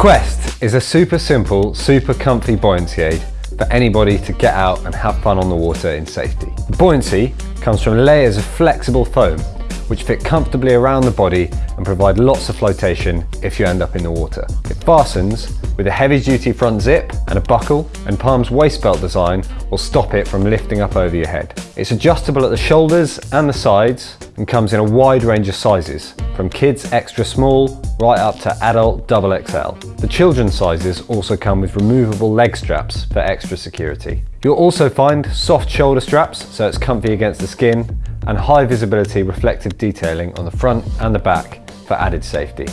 Quest is a super simple, super comfy buoyancy aid for anybody to get out and have fun on the water in safety. The buoyancy comes from layers of flexible foam which fit comfortably around the body and provide lots of flotation if you end up in the water. It fastens with a heavy duty front zip and a buckle and Palm's waist belt design will stop it from lifting up over your head. It's adjustable at the shoulders and the sides and comes in a wide range of sizes from kids extra small right up to adult double XL. The children's sizes also come with removable leg straps for extra security. You'll also find soft shoulder straps so it's comfy against the skin and high visibility reflective detailing on the front and the back for added safety.